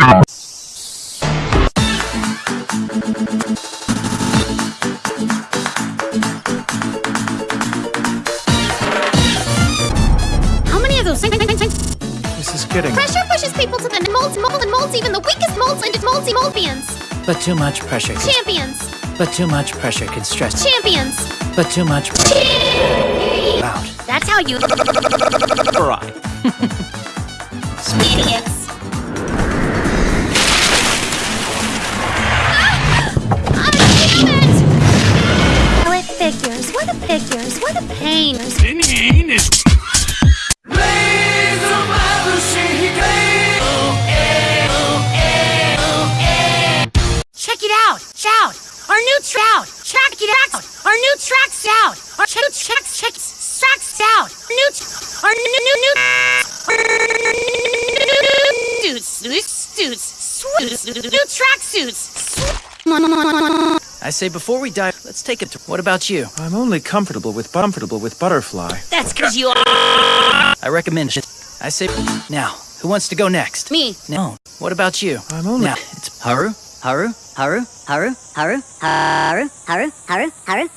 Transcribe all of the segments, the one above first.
This is getting... pressure pushes people to the molds, mold, and molds, even the weakest molds into moldsy moldians? But too much pressure. Can, Champions! but too much pressure can stress. Champions! But too much pressure. Out. That's how you figures? What a figures? What a pain! Check it out! Shout! Our new trout! Check it out! Our new track's out! Our new check tracks out! New our new new new suits suits suits new track suits. I say before we dive, let's take it to. What about you? I'm only comfortable with comfortable with butterfly. That's cause you are I recommend it. I say now. Who wants to go next? me. No. What about you? I'm only... Now it's Haru, Haru, Haru, Haru, Haru, Haru, Haru, Haru, Haru.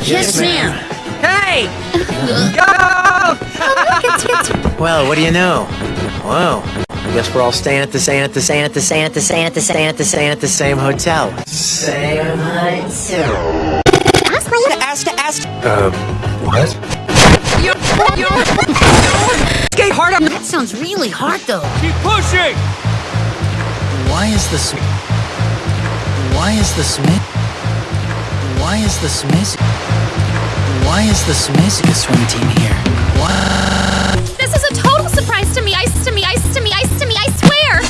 Yes, ma'am. Hey! Well, what do you know? Whoa. I guess we're all staying at the same at the same at the same at the same at the same at the same at the same hotel. Same hotel. Ask, to ask. Uh, what? You, you. Skate hard on. That sounds really hard though. Keep pushing! Why is the Sm- Why is the Smith? Why is the Smith? Why is the Samezuka swim team here? Why? This is a total surprise to me. Ice to me. Ice to me. Ice to me. I swear.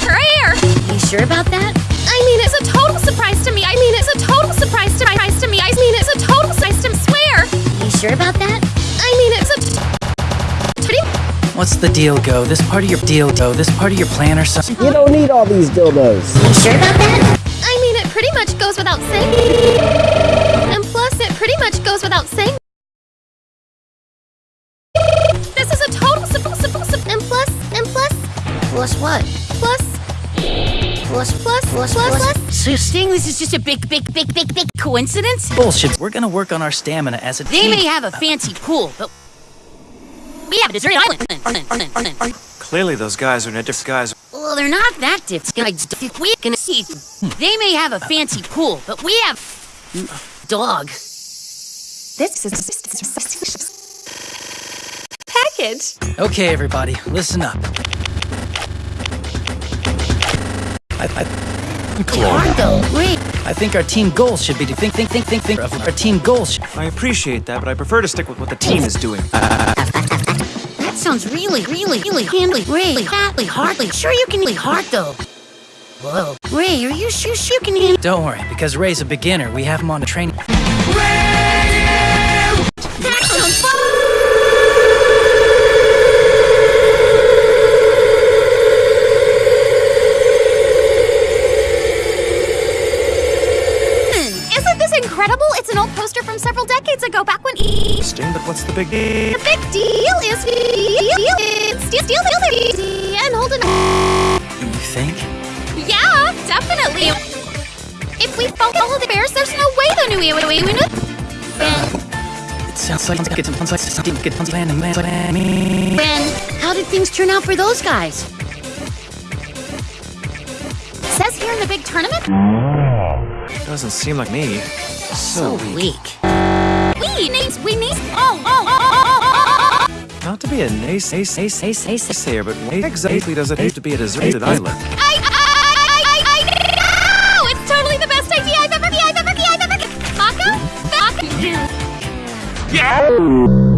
Prayer. You sure about that? I mean, it's a total surprise to me. I mean, it's a total surprise to my eyes to me. I mean, it's a total surprise to me. Swear. You sure about that? I mean, it's a. Pretty. What's the deal, Go? This part of your deal, Go? This part of your plan or something? You don't need all these dildos. You sure about that? I mean, it pretty much goes without saying. Much goes without saying. This is a total simple, simple, simple. And plus, and plus. Plus what? Plus. Plus, plus, plus, plus, plus. So you're saying this is just a big, big, big, big, big coincidence? Bullshit. We're gonna work on our stamina as a They team. may have a fancy pool, but we have a desert island. Clearly those guys are in a different guys. Well, they're not that different. We can see. Hmm. They may have a fancy pool, but we have dog. This is package. Okay, everybody, listen up. I, I, Hard. Wait. I think our team goals should be to think, think, think, think, think of our team goals. I appreciate that, but I prefer to stick with what the team is doing. That sounds really, really, really handly, really, really, hardly. Sure, you can really hard though. Whoa. Ray, are you sure you can handle? don't worry, because Ray's a beginner. We have him on a training. What's the big deal? The big deal is deal. Deal, deal, and hold on. You think? Yeah, definitely. If we follow the bears, there's no way the new Iwinu. Ben, It Ben, how did things turn out for those guys? Says here in the big tournament. Doesn't seem like me. So weak. We need, we need. Oh oh oh, oh, oh, oh, oh, oh, oh. Not to be a nays nays nays nays naysayer, but exactly does it have to be a deserted island? I, I, Tchau!